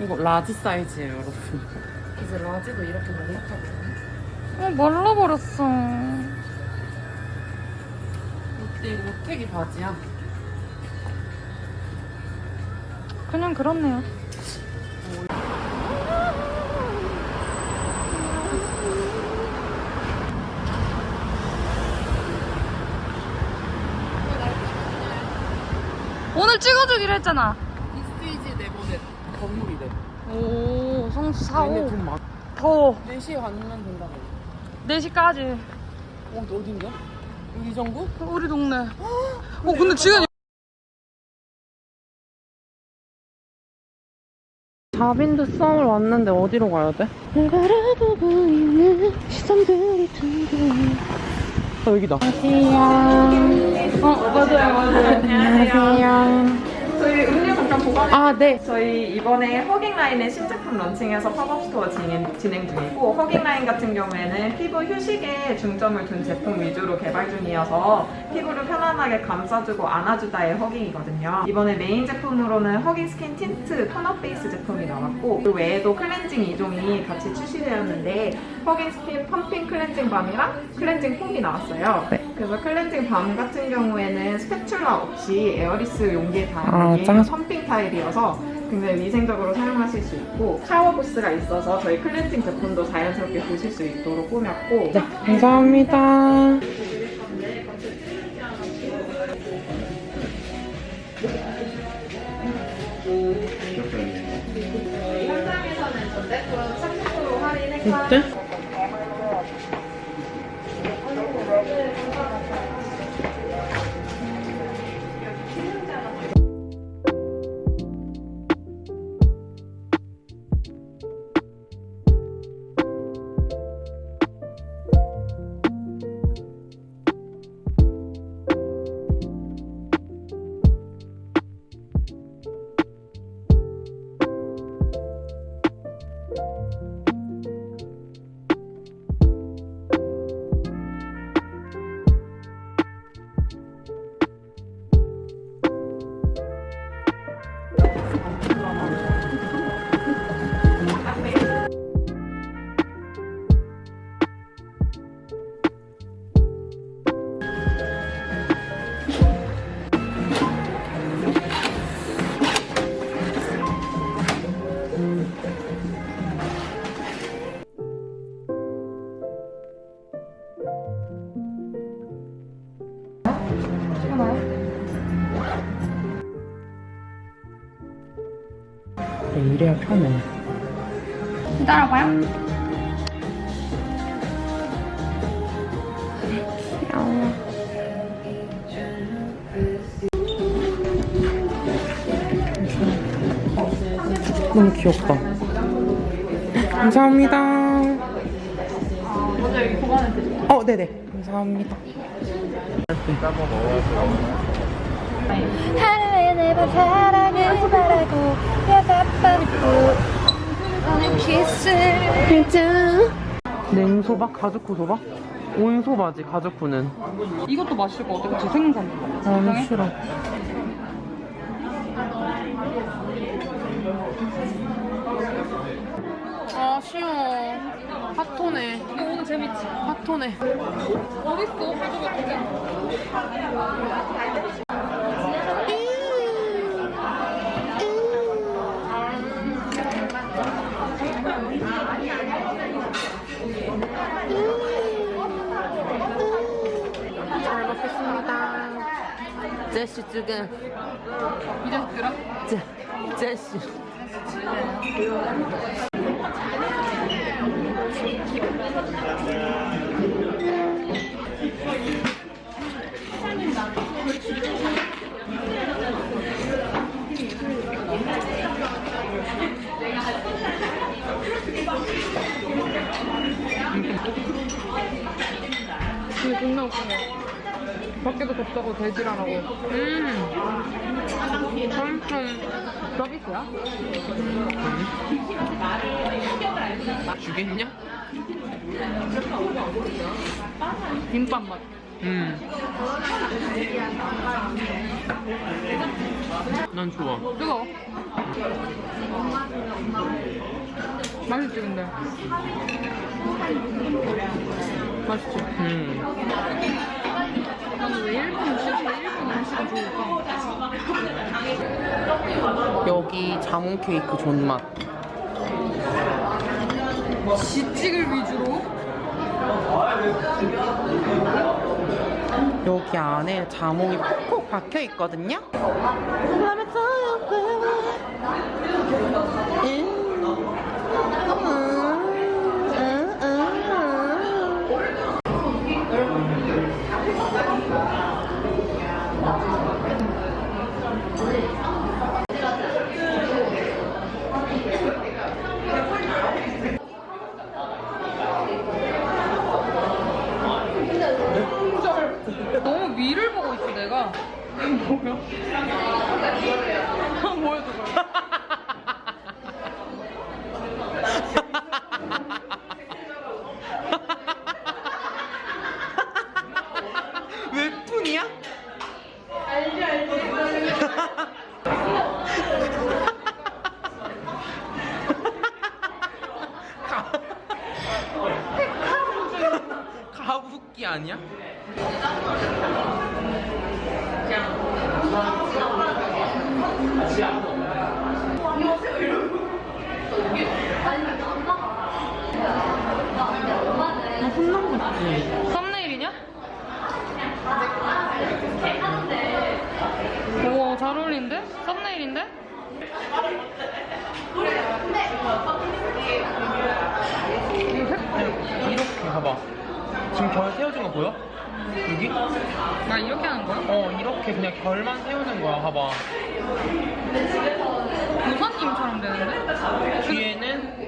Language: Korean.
이거 large 사이즈예요, 여러분. 이제 large도 이렇게 넉넉하거든요. 어, 말라버렸어. 이거 모태기 바지야. 그냥 그렇네요. 찍어주기로 했잖아. 이스테이지 네모넷 건물이래. 오, 성수 얘네 4호. 돈 많. 더워. 4시에 가면 된다고. 4시까지. 어, 어딘데? 여기 이 정도? 우리 동네. 어, 근데 지금. 자빈드 썸을 왔는데 어디로 가야 돼? 바라보고 있는 시선들이 둥근. 어, 여기다. 어, 맞아요, 맞아요. 안녕하세요. 저희 음료 잠깐 보관해 아, 네. 저희 이번에 hugging라인의 신제품 런칭해서 팝업 스토어 진행, 진행 중이고 hugging라인 같은 경우에는 피부 휴식에 중점을 둔 제품 위주로 개발 중이어서 피부를 편안하게 감싸주고 안아주다의 hugging이거든요. 이번에 메인 제품으로는 hugging skin tint tone up 베이스 제품이 나왔고 그 외에도 클렌징 2종이 같이 출시되었는데 hugging skin pumping cleansing balm이랑 cleansing foam이 나왔어요. 그래서 cleansing balm 같은 경우에는 spatula 없이 airless 용기에 아, 담는 짱. pumping 타입이어서 굉장히 위생적으로 사용하실 수 있고 샤워 부스가 있어서 저희 클렌징 제품도 자연스럽게 보실 수 있도록 꾸몄고 네, 감사합니다. 현장에서는 전 제품 30% 할인 행사 이래야 편해. 기다려봐요. 너무 귀엽다. 감사합니다. 먼저 여기 보관해 드릴게요 어, 네네. 감사합니다. 하루에 네번 사랑을 바라고 여자밤고 오늘 키스를 냉소박, 가죽구 소박? 온소바지, 가죽구는. 이것도 맛있을 것 같아. 재생산. 아니, 싫어. 아, 쉬워. 핫토네. 오늘 재밌지? 핫토네. 어딨어? 가져가. 잘 제시 지금. 이 자식들아? 제, 제시. 이게 밖에도 덥다고 대질 안 하고. 음. 엄청. 서비스야? 주겠냐? 김밥 맛. 음. 난 좋아. 뜨거워. 맛있지 근데. 맛있지. 음. 나는 왜 일본 음식인데 일본 음식이 좋을까? 여기 자몽 케이크 존맛. 지찍을 위주로. 여기 안에 자몽이 콕콕 박혀 있거든요. 너무 위를 보고 있어 내가. 뭐야? 아, 뭐야 저거? 웹툰이야? 가부키 아니야? 나 혼난 거 같지? 썸네일이냐? 오, 잘 어울리는데? 썸네일인데? 이렇게 봐봐. 지금 결 세워진 거 보여? 여기? 나 이렇게 하는 거야? 어, 이렇게 그냥 결만 세우는 거야. 봐봐. 도사님처럼 되는데? 뒤에는